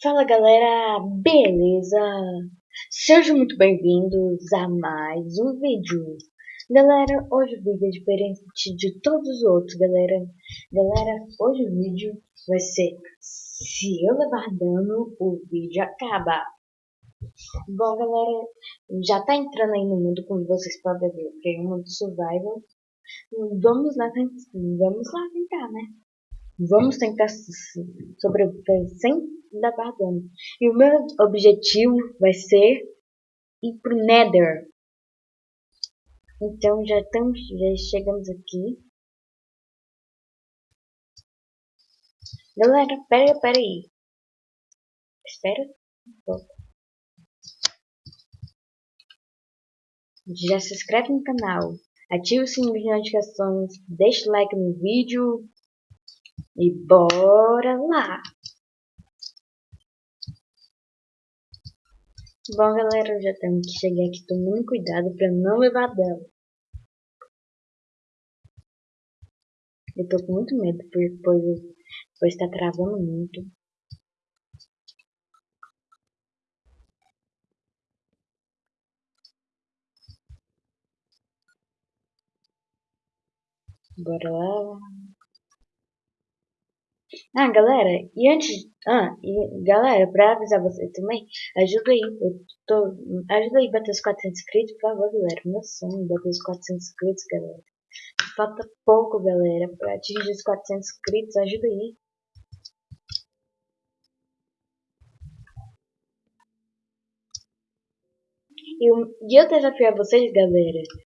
Fala galera, beleza? Sejam muito bem-vindos a mais um vídeo. Galera, hoje o vídeo é diferente de todos os outros, galera. Galera, hoje o vídeo vai ser se eu levar dano, o vídeo acaba. Bom, galera, já tá entrando aí no mundo, como vocês podem ver, que é um mundo survival. Vamos lá, vamos lá tentar, né? Vamos tentar sobreviver sem dar dano. E o meu objetivo vai ser ir pro Nether. Então já estamos, já chegamos aqui. Galera, pera, pera aí. Espera. Já se inscreve no canal, ativa o sininho de notificações, deixa o like no vídeo e bora lá! Bom galera, eu já tenho que chegar aqui tomando cuidado para não levar dano. Eu tô com muito medo, pois, pois tá travando muito. Bora lá. Ah, galera, e antes. Ah, e galera, pra avisar vocês também, ajuda aí. Eu tô, ajuda aí bater os 400 inscritos, por favor, galera. Meu sonho é bater os 400 inscritos, galera. Falta pouco, galera, pra atingir os 400 inscritos. Ajuda aí. E e eu desafio a vocês, galera,